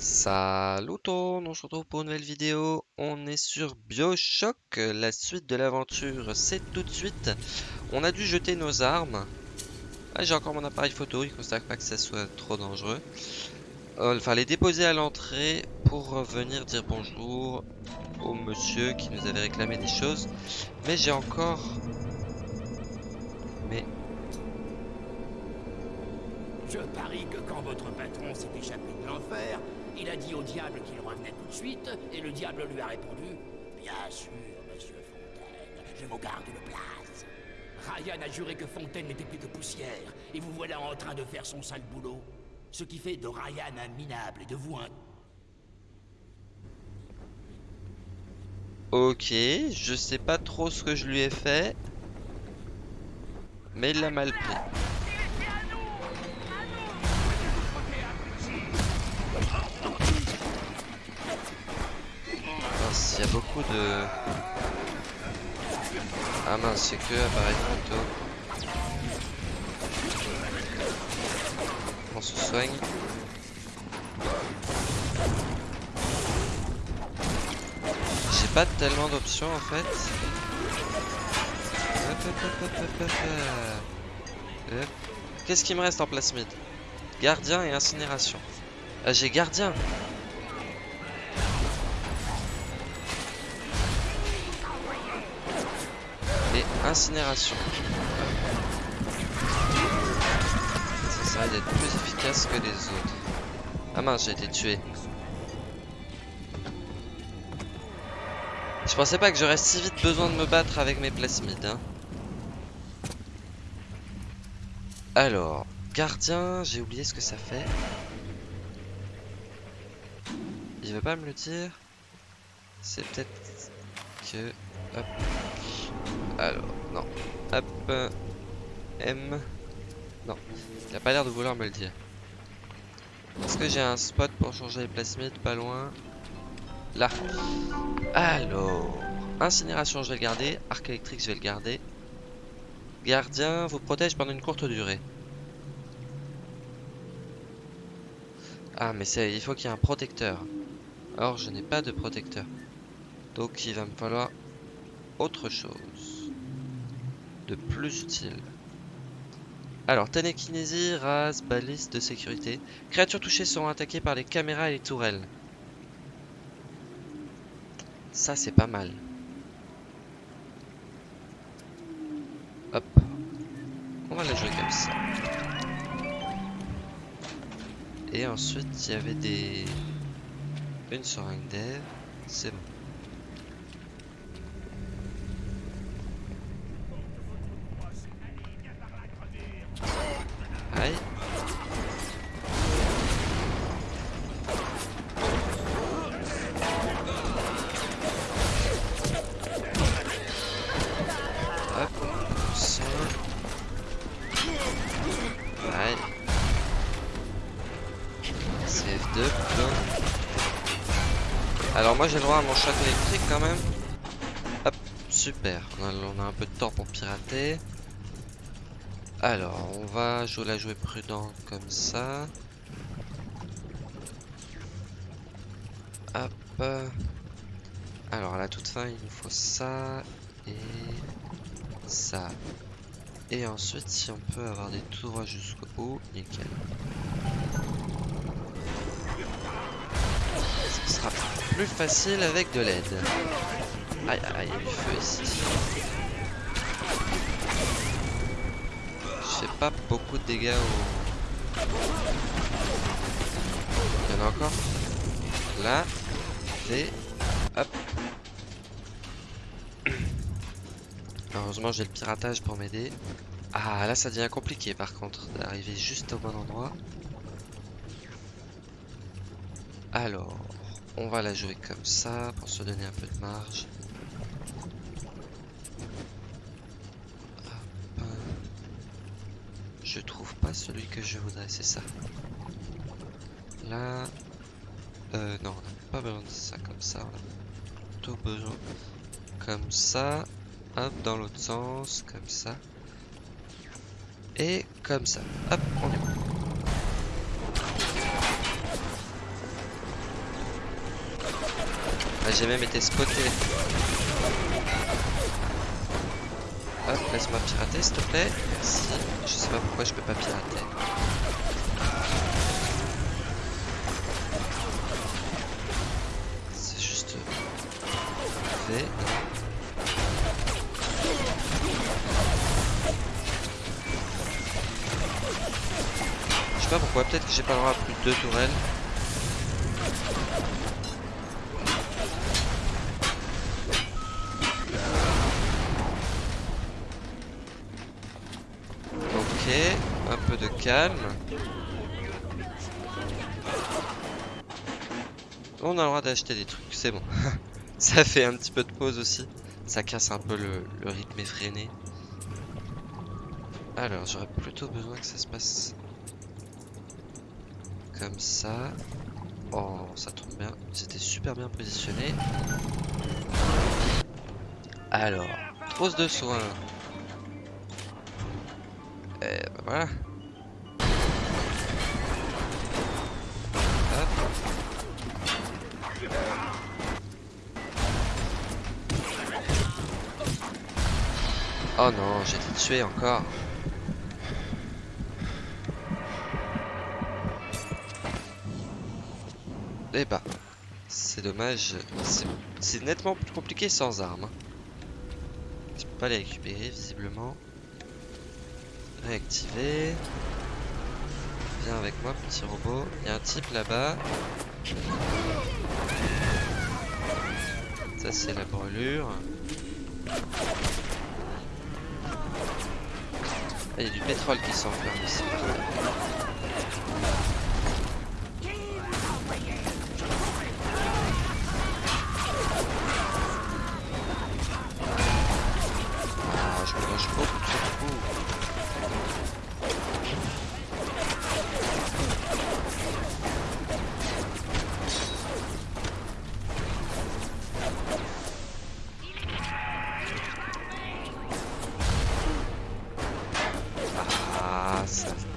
Salut on se retrouve pour une nouvelle vidéo. On est sur Bioshock. La suite de l'aventure, c'est tout de suite. On a dû jeter nos armes. Ah, J'ai encore mon appareil photo, il ne constate pas que ça soit trop dangereux. Euh, enfin, les déposer à l'entrée pour venir dire bonjour au monsieur qui nous avait réclamé des choses. Mais j'ai encore... Mais... Je parie que quand votre patron s'est échappé de l'enfer, il a dit au diable qu'il revenait tout de suite, et le diable lui a répondu Bien sûr, monsieur Fontaine, je vous garde une place. Ryan a juré que Fontaine n'était plus que poussière, et vous voilà en train de faire son sale boulot. Ce qui fait de Ryan un minable et de vous un Ok, je sais pas trop ce que je lui ai fait. Mais il l'a mal pris. Il y a beaucoup de... Ah mince, c'est que appareil photo. On se soigne. J'ai pas tellement d'options en fait. Qu'est-ce qui me reste en plasmide Gardien et incinération. Ah, j'ai gardien. Incinération. Ça serait d'être plus efficace que les autres. Ah mince, j'ai été tué. Je pensais pas que j'aurais si vite besoin de me battre avec mes plasmides. Hein. Alors, gardien, j'ai oublié ce que ça fait. Il veut pas me le dire. C'est peut-être Alors, non. Hop. M. Non. Il a pas l'air de vouloir me le dire. Est-ce que j'ai un spot pour changer les plasmides pas loin? Là. Alors. Incinération, je vais le garder. Arc électrique, je vais le garder. Gardien vous protège pendant une courte durée. Ah, mais il faut qu'il y ait un protecteur. Or, je n'ai pas de protecteur. Donc, il va me falloir autre chose. De plus utile. Alors, télékinésie, race, balise de sécurité. Créatures touchées seront attaquées par les caméras et les tourelles. Ça, c'est pas mal. Hop. On va la jouer comme ça. Et ensuite, il y avait des... Une seringue d'air. C'est bon. Alors moi j'ai le droit à mon choc électrique quand même. Hop, super. On a, on a un peu de temps pour pirater. Alors, on va jouer la jouer prudent comme ça. Hop. Alors, à la toute fin, il nous faut ça et ça. Et ensuite, si on peut avoir des tout droits jusqu'au bout, nickel. Plus facile avec de l'aide. Aïe, aïe, il y a du feu ici. Je fais pas beaucoup de dégâts au... Il y en a encore Là. Et... Hop. Heureusement j'ai le piratage pour m'aider. Ah là ça devient compliqué par contre d'arriver juste au bon endroit. Alors, on va la jouer comme ça pour se donner un peu de marge. Hop. Je trouve pas celui que je voudrais, c'est ça. Là, euh, non, on n'a pas besoin de ça comme ça. On a plutôt besoin comme ça. Hop, dans l'autre sens, comme ça. Et comme ça. Hop, on est bon. J'ai même été spoté. Hop, laisse-moi pirater s'il te plaît. Merci. Je sais pas pourquoi je peux pas pirater. C'est juste... Fait. Je sais pas pourquoi, peut-être que j'ai pas le droit à plus de deux tourelles. Calme. On a le droit d'acheter des trucs, c'est bon. Ça fait un petit peu de pause aussi. Ça casse un peu le, rythme effréné. Alors, j'aurais plutôt besoin que ça se passe comme ça. Oh, ça tombe bien. C'était super bien positionné. Alors, trousse de soins. Et bah voilà. Oh non, j'ai été tué encore. Eh bah, c'est dommage. c'est- nettement plus compliqué sans armes. hein. Je peux pas les récupérer visiblement. Réactiver. Viens avec moi, petit robot. Il y a un type là-bas. Ça, c'est la brûlure. Ah, il y a du pétrole qui s'enferme ici.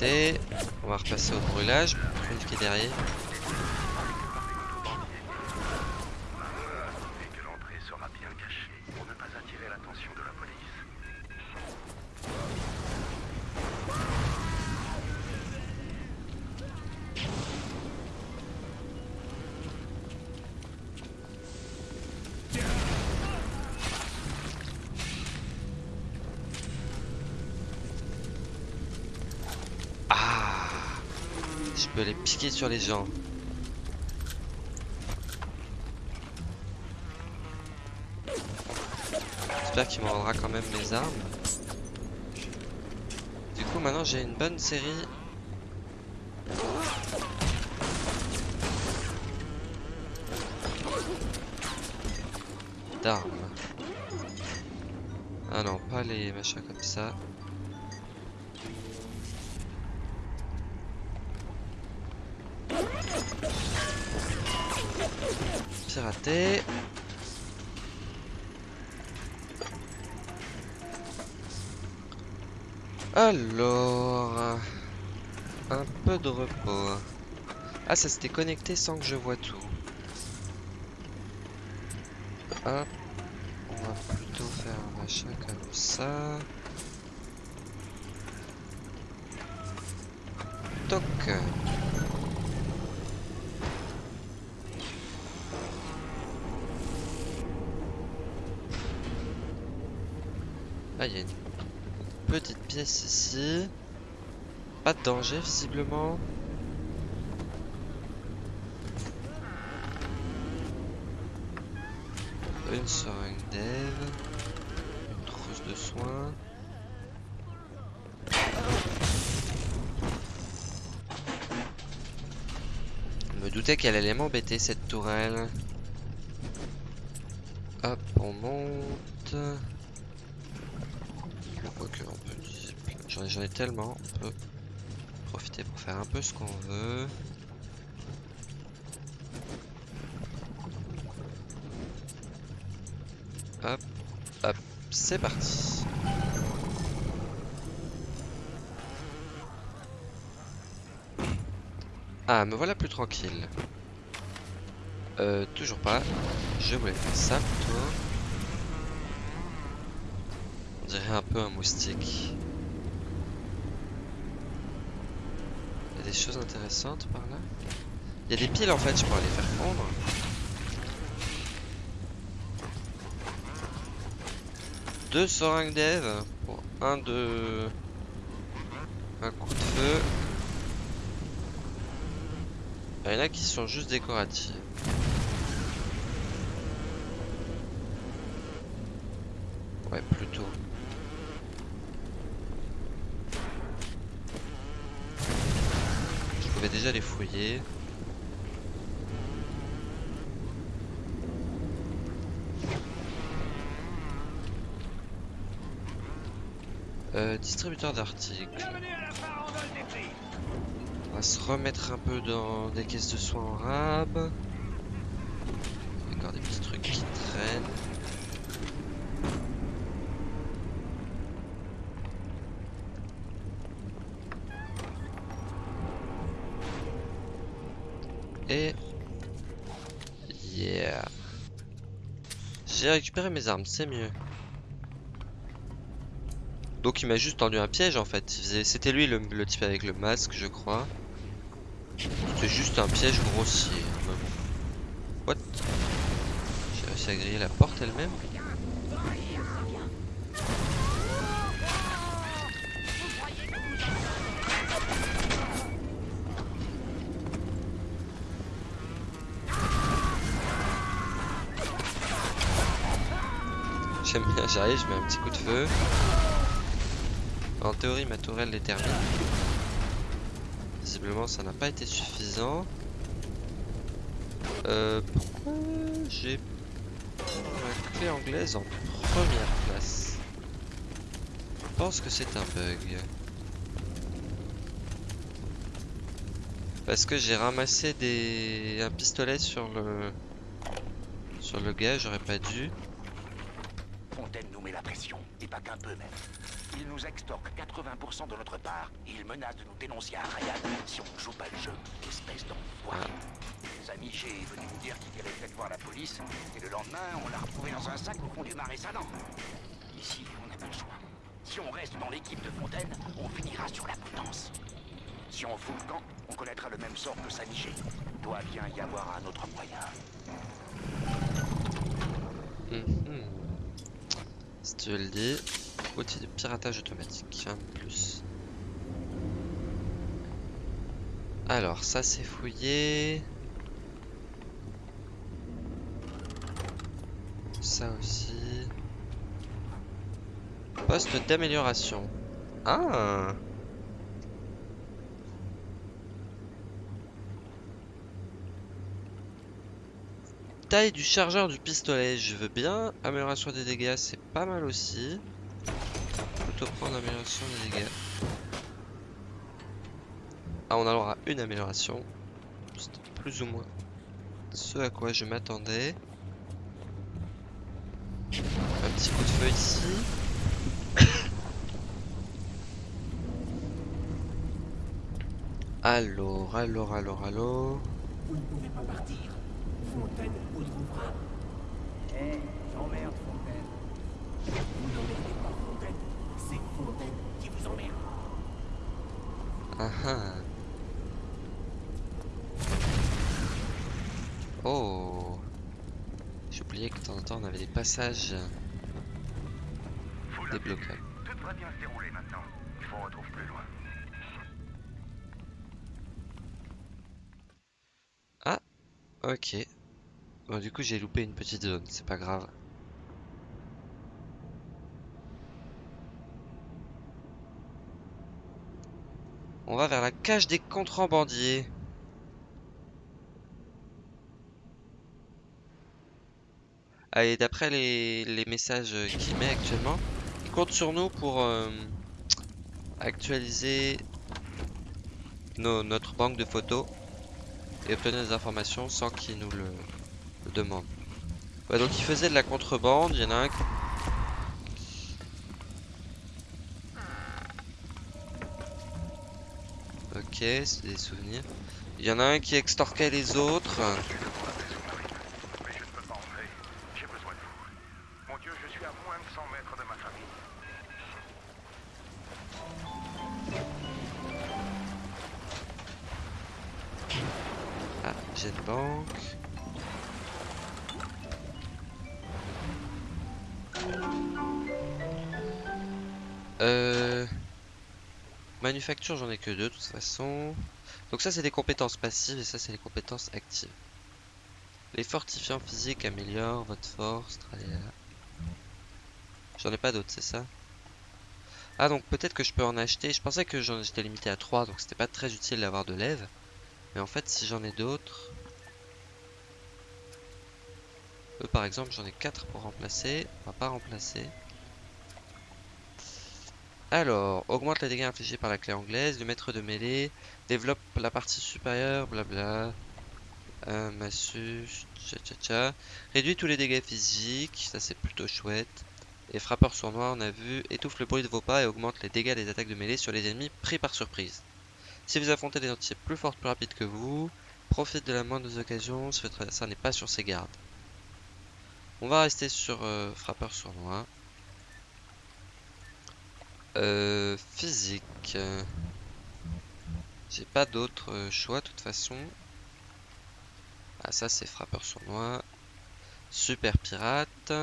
On va repasser au brûlage pour une qui est derrière. et que l'entrée sera bien cachée pour ne pas attirer l'attention de la police. Ah Je peux les piquer les gens. J'espère qu'il me rendra quand même mes armes. Du coup, maintenant j'ai une bonne série. D'armes. Ah non, pas les machins comme ça. Pirater. Alors, un peu de repos. Ah, ça s'était connecté sans que je vois tout. Hop, Ah, il y a une petite pièce ici. Pas de danger visiblement. Une seringue d'aide. Une trousse de soins. Je me doutais qu'elle allait m'embêter cette tourelle. Hop, on monte. J'en ai, ai tellement. On peut profiter pour faire un peu ce qu'on veut. Hop, hop, c'est parti. Ah, me voilà plus tranquille. Euh, toujours pas. Je voulais faire ça plutôt. Dirait un peu un moustique. Il y a des choses intéressantes par là? Il y a des piles en fait, je pourrais les faire fondre. Deux seringues d'Eve pour un de... Un coup de feu. Il y en a qui sont juste décoratives. Ouais, plutôt. Je pouvais déjà les fouiller. Euh, distributeur d'articles. On va se remettre un peu dans des caisses de soins en rab. J'ai récupéré mes armes, c'est mieux. Donc il m'a juste tendu un piège en fait. C'était lui le, le, type avec le masque, je crois. C'était juste un piège grossier. What? J'ai réussi à griller la porte elle-même? J'aime bien, j'arrive, je mets un petit coup de feu. En théorie, ma tourelle les termine. Visiblement, ça n'a pas été suffisant. Euh, pourquoi j'ai ma clé anglaise en première place? Je pense que c'est un bug. Parce que j'ai ramassé des un pistolet sur le sur le gars, j'aurais pas dû. La pression, et pas qu'un peu même. Il nous extorque 80% de notre part et il menace de nous dénoncer à Ryan si on ne joue pas le jeu. Espèce d'enfoiré. Samy G est venu nous dire qu'il irait peut-être voir la police et le lendemain, on l'a retrouvé dans un sac au fond du marais salant. Ici, on n'a pas le choix. Si on reste dans l'équipe de Fontaine, on finira sur la potence. Si on fout le camp, on connaîtra le même sort que Samy G. Doit bien y avoir un autre moyen. Mm -hmm. Dis, outil de piratage automatique, plus. Alors, ça c'est fouillé. Ça aussi. Poste d'amélioration. Ah Taille du chargeur du pistolet, je veux bien. Amélioration des dégâts, c'est pas mal aussi. Plutôt prendre amélioration des dégâts. Ah, on aura une amélioration. C'est plus ou moins ce à quoi je m'attendais. Un petit coup de feu ici. alors, alors, alors, alors. Vous ne pouvez pas partir. Fontaine vous trouvera. Eh, hey, j'emmerde Fontaine. Vous n'emmerdez pas Fontaine. C'est Fontaine qui vous emmerde. Ah ah. Oh. J'ai oublié que de temps en temps on avait des passages débloquables. Tout devrait bien se dérouler maintenant. Il faut retrouve plus loin. Ah, ok. Du coup, j'ai loupé une petite zone, c'est pas grave. On va vers la cage des contrebandiers. Allez, d'après les, messages qu'il met actuellement, il compte sur nous pour euh, actualiser notre banque de photos et obtenir des informations sans qu'il nous le demande. Ouais, donc il faisait de la contrebande, il y en a un Ok, c'est des souvenirs. Il y en a un qui extorquait les autres. Manufacture, j'en ai que deux de toute façon. Donc ça, c'est des compétences passives et ça, c'est les compétences actives. Les fortifiants physiques améliorent votre force. J'en ai pas d'autres, c'est ça? Ah, donc peut-être que je peux en acheter. Je pensais que j'en étais limité à 3, donc c'était pas très utile d'avoir de lève. Mais en fait, si j'en ai d'autres... Eux, par exemple, j'en ai 4 pour remplacer. On va pas remplacer. Alors, augmente les dégâts infligés par la clé anglaise. Le maître de mêlée développe la partie supérieure, blabla. Un massue, tcha tcha tcha. Réduit tous les dégâts physiques, ça c'est plutôt chouette. Et frappeur sournois, on a vu, étouffe le bruit de vos pas et augmente les dégâts des attaques de mêlée sur les ennemis pris par surprise. Si vous affrontez des entités plus fortes, plus rapides que vous, profite de la moindre des occasions si votre n'est pas sur ses gardes. On va rester sur euh, frappeur sournois. Euh, physique. J'ai pas d'autre choix de toute façon. Ah ça c'est frappeur sournois. Super pirate.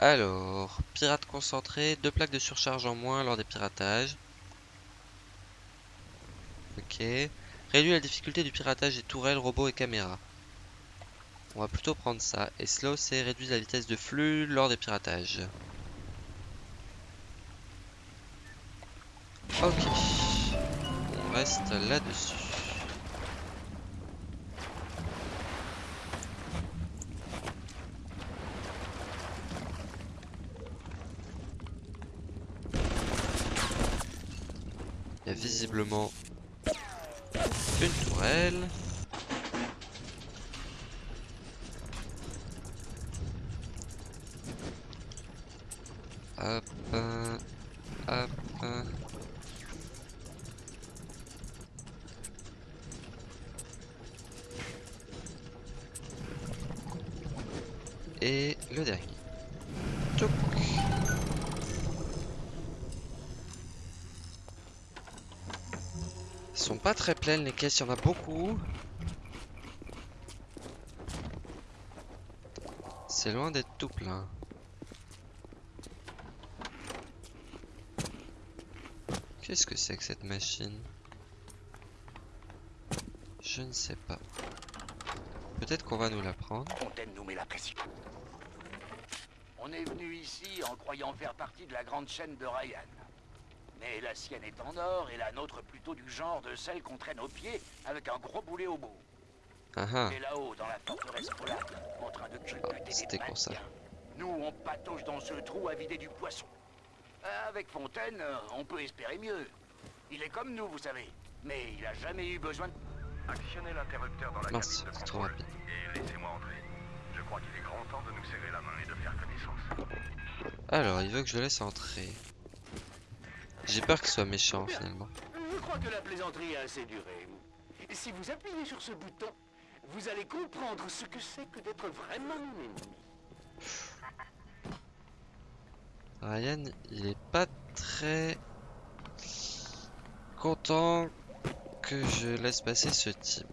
Alors, pirate concentré, deux plaques de surcharge en moins lors des piratages. Ok. Réduit la difficulté du piratage des tourelles, robots et caméras. On va plutôt prendre ça. Et slow c'est réduit la vitesse de flux lors des piratages. Là-dessus. Il y a visiblement une tourelle. Très pleines les caisses, il y en a beaucoup. C'est loin d'être tout plein. Qu'est-ce que c'est que cette machine? Je ne sais pas. Peut-être qu'on va nous la prendre. On est venu ici en croyant faire partie de la grande chaîne de Ryan. Mais la sienne est en or et la nôtre plutôt du genre de celle qu'on traîne aux pieds avec un gros boulet au bout. Ah ah, Et là-haut, dans la forteresse polare, en train de culbuter des c'était con, ça. Nous, on patauge dans ce trou à vider du poisson. Euh, Avec Fontaine, euh, on peut espérer mieux. Il est comme nous, vous savez. Mais il a jamais eu besoin de... Actionnez l'interrupteur dans la Mince, cabine de c'est trop contrôle rapide. et laissez-moi entrer. Je crois qu'il est grand temps de nous serrer la main et de faire connaissance. Alors, il veut que je le laisse entrer. J'ai peur qu'il soit méchant finalement. Je crois que la plaisanterie a assez duré. Si vous appuyez sur ce bouton, vous allez comprendre ce que c'est que d'être vraiment ennemi. Ryan, il est pas très content que je laisse passer ce type.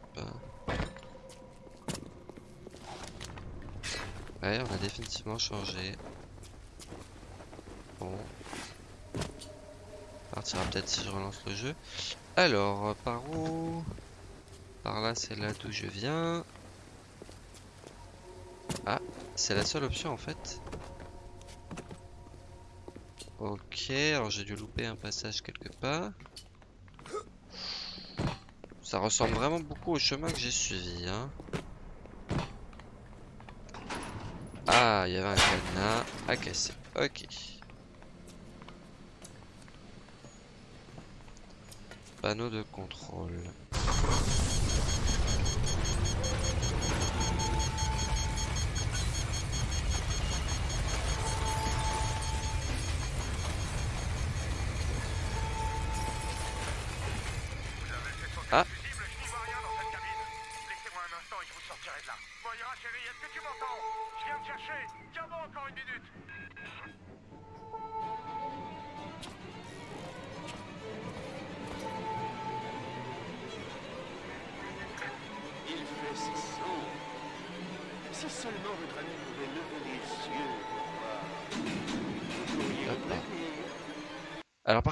Ouais, on a définitivement changé. Bon. Partira peut-être si je relance le jeu. Alors, par où? Par là, c'est là d'où je viens. Ah, c'est la seule option en fait. Ok, alors j'ai dû louper un passage quelque part. Ça ressemble vraiment beaucoup au chemin que j'ai suivi. Hein. Ah, il y avait un cadenas à casser. Ok. Panneau de contrôle.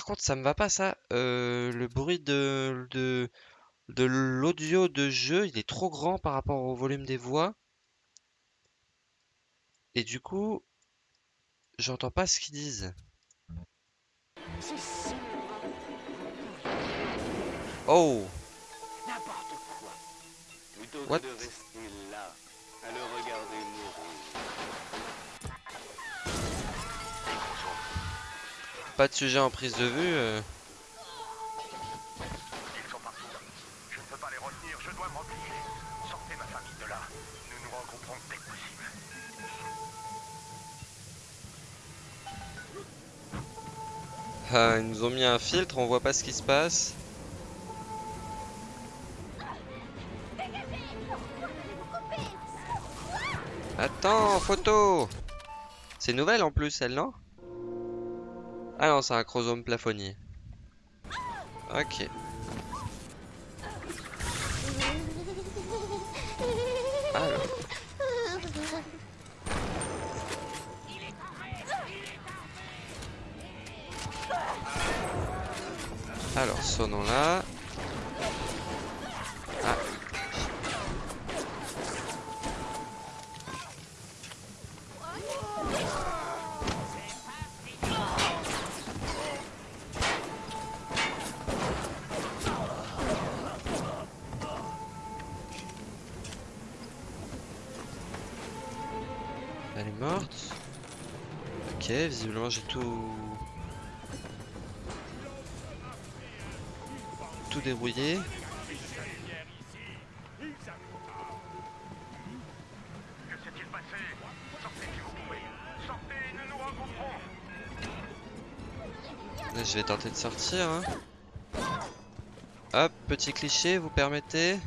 Par contre, ça me va pas ça. Euh, le bruit de, de, de l'audio de jeu, il est trop grand par rapport au volume des voix. Et du coup, j'entends pas ce qu'ils disent. Oh! n'importe quoi. Plutôt What? Pas de sujet en prise de vue. euh. Ils sont partout. Je ne peux pas les retenir, je dois me replier. Sortez ma famille de là. Nous nous regrouperons dès que possible. Ah, ils nous ont mis un filtre, on voit pas ce qui se passe. Attends, photo C'est nouvelle en plus, elle, non? Ah non, c'est un chromosome plafonnier. Ok. Morte. Ok, visiblement j'ai tout... Tout débrouillé. Là, je vais tenter de sortir. hein. Hop, petit cliché, vous permettez?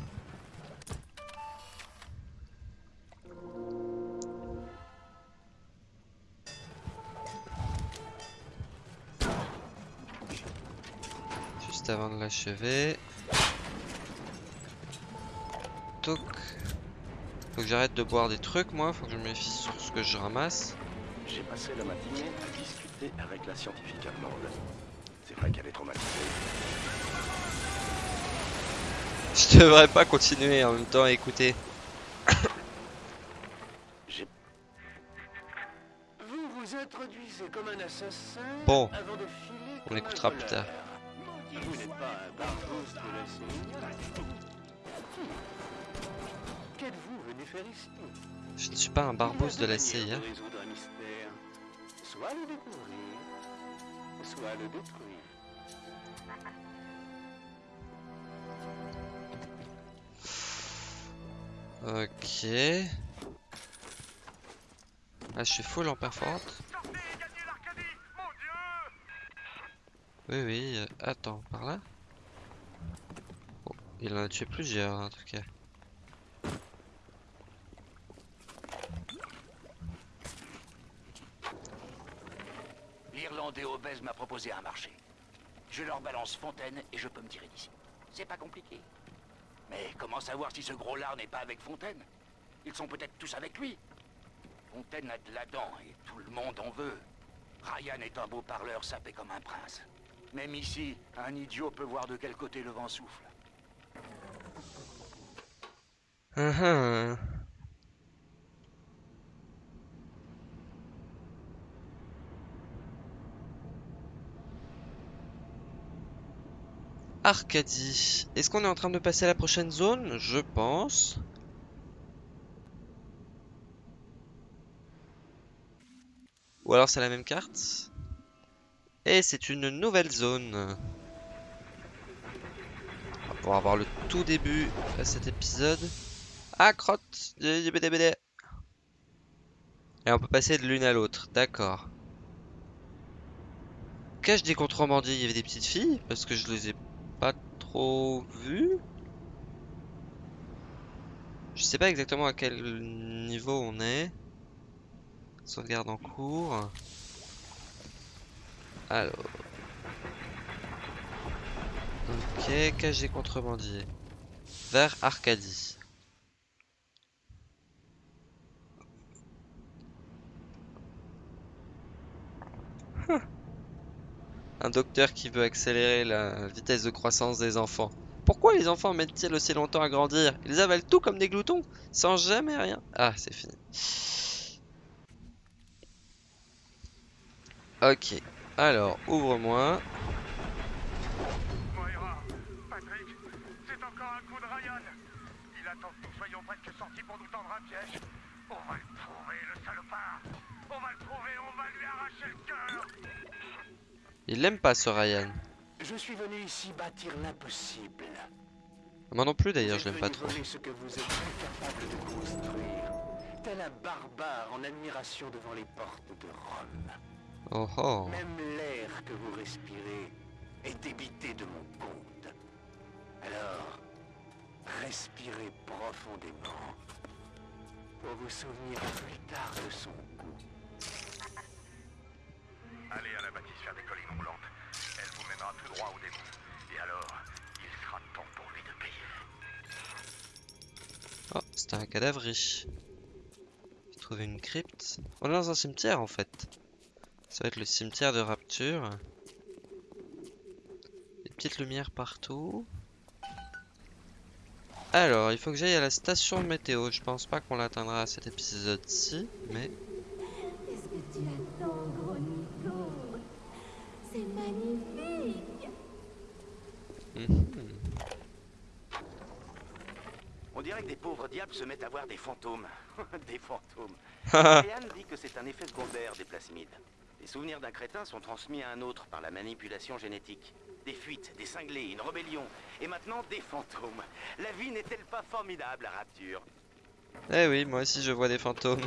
L'achever. Toc. Faut que j'arrête de boire des trucs, moi. Faut que je me méfie sur ce que je ramasse. J'ai passé la matinée à discuter avec la scientifique allemande. C'est vrai qu'elle est traumatisée. Je devrais pas continuer en même temps à écouter. Vous vous introduisez comme un assassin Bon, avant de filer on écoutera plus tard. Vous n'êtes pas un barbouze de la. Hmm. Qu'êtes-vous venu faire ici? Je ne suis pas un barbouze de la CIA. mystère. Soit le découvrir, soit le détruire. Ok. Ah, je suis full en performance. Sortez et gagnez l'Arcadie Mon Dieu Oui, oui. euh, attends, par là Il en a tué plusieurs, en tout cas. L'Irlandais obèse m'a proposé un marché. Je leur balance Fontaine et je peux me tirer d'ici. C'est pas compliqué. Mais comment savoir si ce gros lard n'est pas avec Fontaine? Ils sont peut-être tous avec lui. Fontaine a de la dent et tout le monde en veut. Ryan est un beau parleur sapé comme un prince. Même ici, un idiot peut voir de quel côté le vent souffle. Hum. Arcadie. Est-ce qu'on est en train de passer à la prochaine zone? Je pense. Ou alors c'est la même carte? Et c'est une nouvelle zone. On va pouvoir voir le tout début à cet épisode. Ah, crotte Et on peut passer de l'une à l'autre, d'accord. Cache des contrebandiers, il y avait des petites filles Parce que je les ai pas trop vues. Je sais pas exactement à quel niveau on est. Sauvegarde en cours. Alors. Ok, cage des contrebandiers. Vers Arcadie. Un docteur qui veut accélérer la vitesse de croissance des enfants. Pourquoi les enfants mettent-ils aussi longtemps à grandir? Ils avalent tout comme des gloutons, sans jamais rien. Ah, c'est fini. Ok. Alors, ouvre-moi. Moira, Patrick, c'est encore un coup de Ryan. Il attend que nous soyons presque sortis pour nous tendre un piège. On va le trouver, le salopard. On va le trouver, on va lui arracher le cœur. Il l'aime pas ce Ryan. Je suis venu ici bâtir l'impossible. Moi non plus d'ailleurs, je l'aime pas trop. voler ce que vous êtes incapable de construire. Tel un barbare en admiration devant les portes de Rome. Oh oh. Même l'air que vous respirez est débité de mon compte. Alors, respirez profondément pour vous souvenir plus tard de son goût. Allez à la bâtisse faire des collines roulantes. Elle vous mènera tout droit au démon. Et alors, il sera temps pour lui de payer. Oh, c'était un cadavre riche. J'ai trouvé une crypte. On est dans un cimetière en fait. Ça va être le cimetière de Rapture. Des petites lumières partout. Alors, il faut que j'aille à la station météo. Je pense pas qu'on l'atteindra à cet épisode-ci, mais Qu'est-ce que tu attends, gros Nico C'est magnifique. On dirait que des pauvres diables se mettent à voir des fantômes. des fantômes. Ryan dit que c'est un effet secondaire des plasmides. Les souvenirs d'un crétin sont transmis à un autre par la manipulation génétique. Des fuites, des cinglés, une rébellion. Et maintenant, des fantômes. La vie n'est-elle pas formidable à Rapture? Eh oui, moi aussi je vois des fantômes.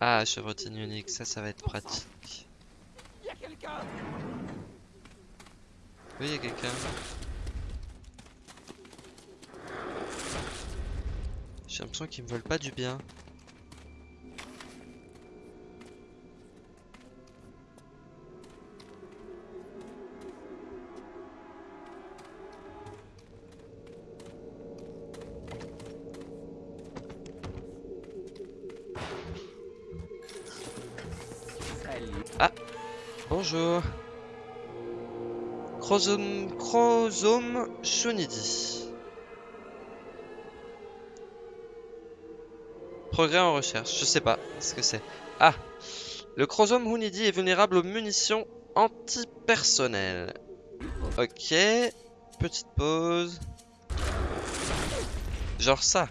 Ah, chevrotine unique, ça, ça va être pratique. Y a quelqu'un? Oui, il y a quelqu'un. J'ai l'impression qu'ils me veulent pas du bien. Chrosome, Chrosome Shunidi. Progrès en recherche, je sais pas ce que c'est. Ah Le Chrosome Hunidi est vulnérable aux munitions antipersonnelles. Ok. Petite pause. Genre ça.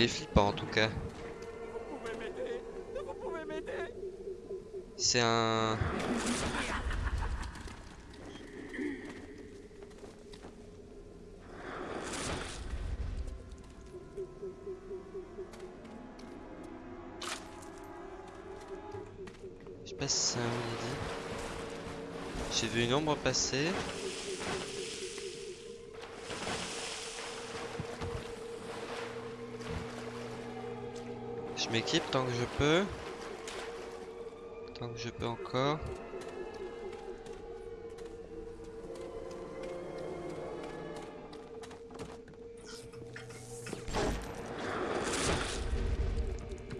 Il est flippant en tout cas. C'est un... Je sais pas c'est un. J'ai vu une ombre passer. M'équipe tant que je peux. Tant que je peux encore.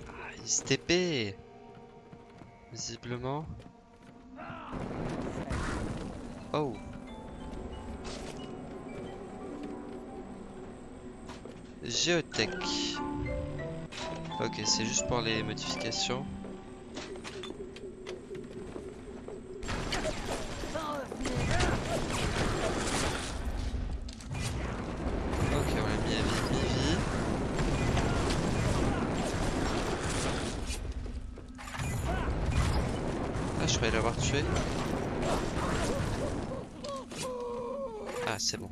Ah, il Visiblement. Oh Géotech. Ok, c'est juste pour les modifications. Ok, on l'a mis à vie, mi-vie. Ah, je croyais l'avoir tué. Ah, c'est bon.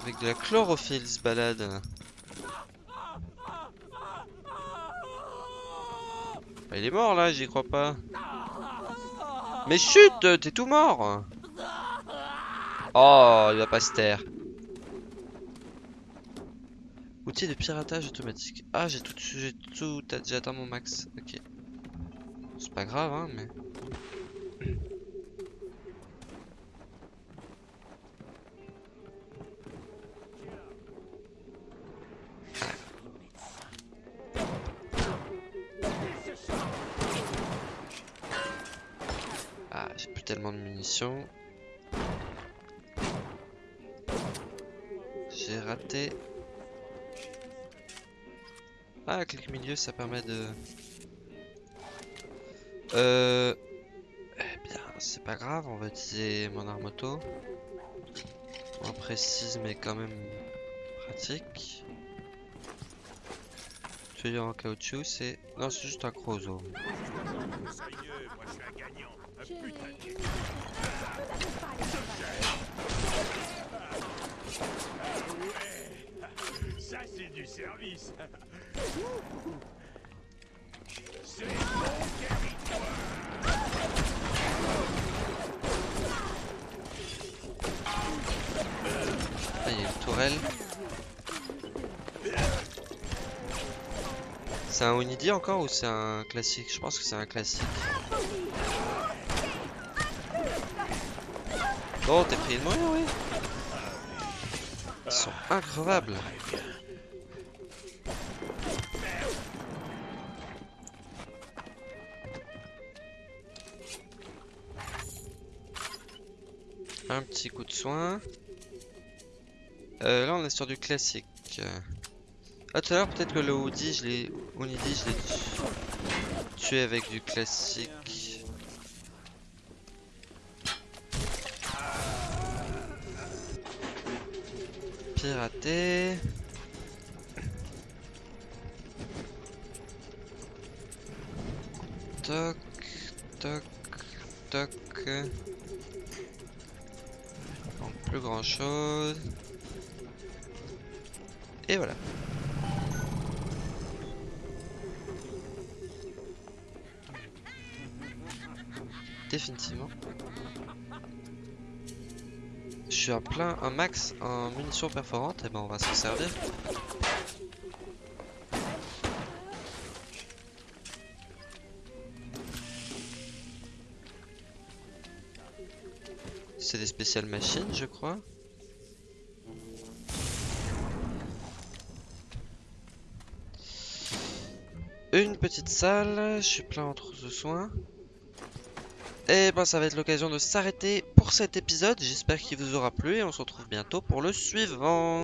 Avec de la chlorophylle, il se balade. Bah, il est mort là, j'y crois pas. Mais chut, t'es tout mort. Oh, il va pas se taire. Outil de piratage automatique. Ah, j'ai tout, tout, j'ai atteint mon max. Ok. C'est pas grave, hein, mais. Tellement de munitions. J'ai raté. Ah, clic milieu, ça permet de... Euh... Eh bien, c'est pas grave, on va utiliser mon arme auto. Moins précise, mais quand même pratique. Tuyau en caoutchouc, c'est... Non, c'est juste un crozo. C'est un Onidi encore ou c'est un classique? Je pense que c'est un classique. Oh, t'es pris une moyen, oui. Ils sont increvables. Un petit coup de soin. Euh, là, on est sur du classique. Ah, tout à l'heure, peut-être que le Hoodie, je l'ai. Je l'ai tué avec du classique. Piraté. Toc, toc, toc. Donc, plus grand chose. Et voilà. Je suis à plein, un max en munitions perforantes, et ben on va s'en servir. C'est des spéciales machines, je crois. Une petite salle, je suis plein en trousse de soins. Et ben ça va être l'occasion de s'arrêter pour cet épisode. J'espère qu'il vous aura plu et on se retrouve bientôt pour le suivant.